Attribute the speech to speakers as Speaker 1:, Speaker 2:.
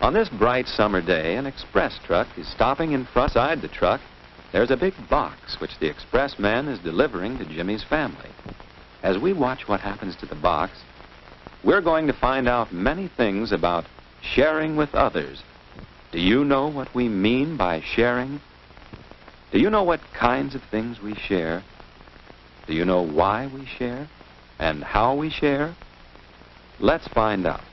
Speaker 1: On this bright summer day, an express truck is stopping in front side the truck. There's a big box which the express man is delivering to Jimmy's family. As we watch what happens to the box, we're going to find out many things about sharing with others. Do you know what we mean by sharing? Do you know what kinds of things we share? Do you know why we share and how we share? Let's find out.